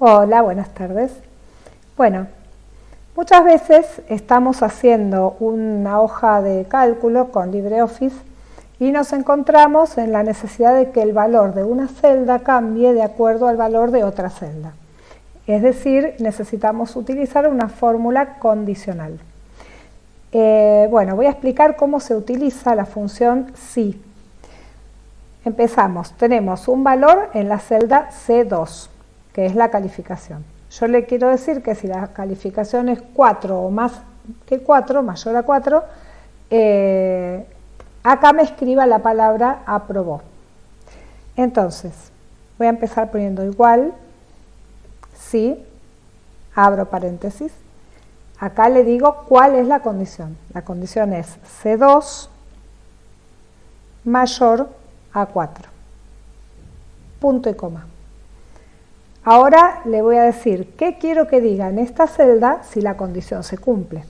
Hola, buenas tardes. Bueno, muchas veces estamos haciendo una hoja de cálculo con LibreOffice y nos encontramos en la necesidad de que el valor de una celda cambie de acuerdo al valor de otra celda. Es decir, necesitamos utilizar una fórmula condicional. Eh, bueno, voy a explicar cómo se utiliza la función si. Empezamos, tenemos un valor en la celda C2 que es la calificación. Yo le quiero decir que si la calificación es 4 o más que 4, mayor a 4, eh, acá me escriba la palabra aprobó. Entonces, voy a empezar poniendo igual, si, abro paréntesis, acá le digo cuál es la condición. La condición es C2 mayor a 4. Punto y coma. Ahora le voy a decir qué quiero que diga en esta celda si la condición se cumple.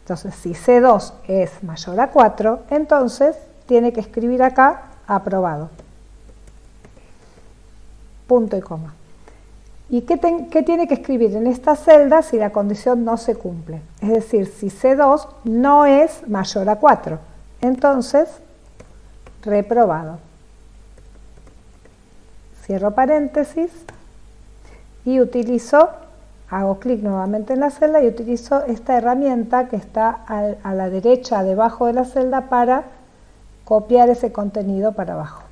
Entonces, si C2 es mayor a 4, entonces tiene que escribir acá aprobado. Punto y coma. ¿Y qué, tiene que escribir en esta celda si la condición no se cumple? Es decir, si C2 no es mayor a 4. Entonces, reprobado. Cierro paréntesis y utilizo, hago clic nuevamente en la celda y utilizo esta herramienta que está a la derecha debajo de la celda para copiar ese contenido para abajo.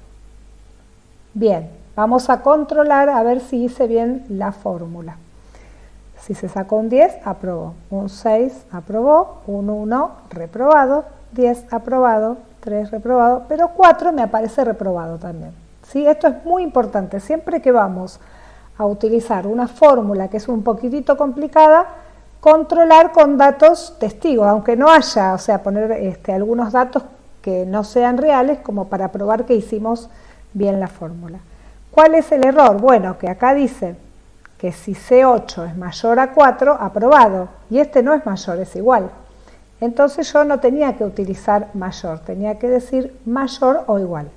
Bien, vamos a controlar a ver si hice bien la fórmula. Si se sacó un 10, aprobó. Un 6, aprobó. Un 1, reprobado. 10, aprobado. 3, reprobado. Pero 4 me aparece reprobado también. ¿Sí? Esto es muy importante. Siempre que vamos a utilizar una fórmula que es un poquitito complicada, controlar con datos testigos, aunque no haya, o sea, poner este, algunos datos que no sean reales como para probar que hicimos bien la fórmula. ¿Cuál es el error? Bueno, que acá dice que si C8 es mayor a 4, aprobado, y este no es mayor, es igual. Entonces yo no tenía que utilizar mayor, tenía que decir mayor o igual.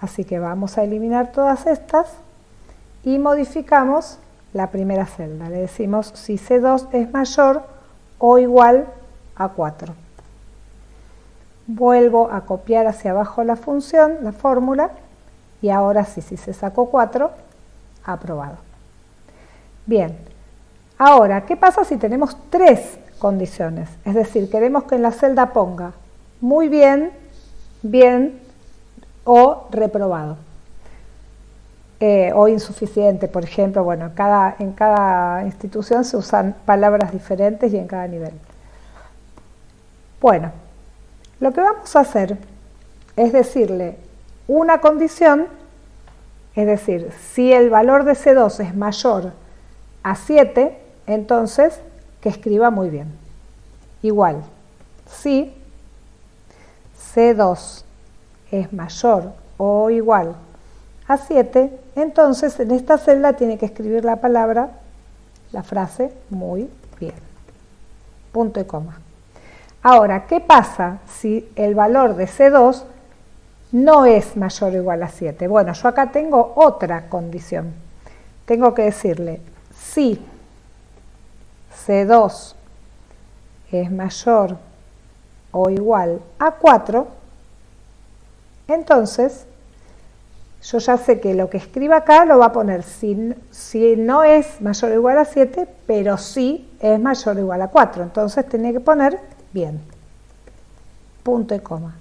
Así que vamos a eliminar todas estas y modificamos la primera celda. Le decimos si C2 es mayor o igual a 4. Vuelvo a copiar hacia abajo la función, la fórmula, y ahora sí, si se sacó 4, aprobado. Bien, ahora, ¿qué pasa si tenemos tres condiciones? Es decir, queremos que en la celda ponga muy bien, bien o reprobado. Eh, o insuficiente, por ejemplo, bueno, cada, en cada institución se usan palabras diferentes y en cada nivel. Bueno, lo que vamos a hacer es decirle una condición, es decir, si el valor de C2 es mayor a 7, entonces que escriba muy bien. Igual, si C2 es mayor o igual a 7, entonces en esta celda tiene que escribir la palabra, la frase, muy bien. Punto y coma. Ahora, ¿qué pasa si el valor de C2 no es mayor o igual a 7? Bueno, yo acá tengo otra condición. Tengo que decirle, si C2 es mayor o igual a 4, entonces yo ya sé que lo que escriba acá lo va a poner si, no es mayor o igual a 7, pero sí es mayor o igual a 4. Entonces tiene que poner bien. Punto y coma.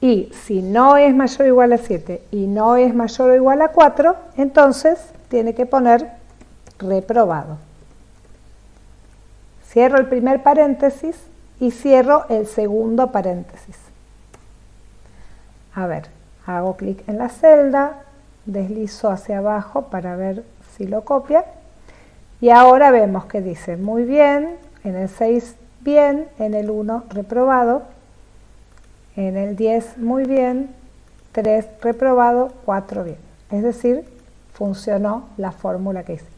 Y si no es mayor o igual a 7 y no es mayor o igual a 4, entonces tiene que poner reprobado. Cierro el primer paréntesis y cierro el segundo paréntesis. A ver, hago clic en la celda, deslizo hacia abajo para ver si lo copia y ahora vemos que dice muy bien, en el 6 bien, en el 1 reprobado, en el 10 muy bien, 3 reprobado, 4 bien. Es decir, funcionó la fórmula que hice.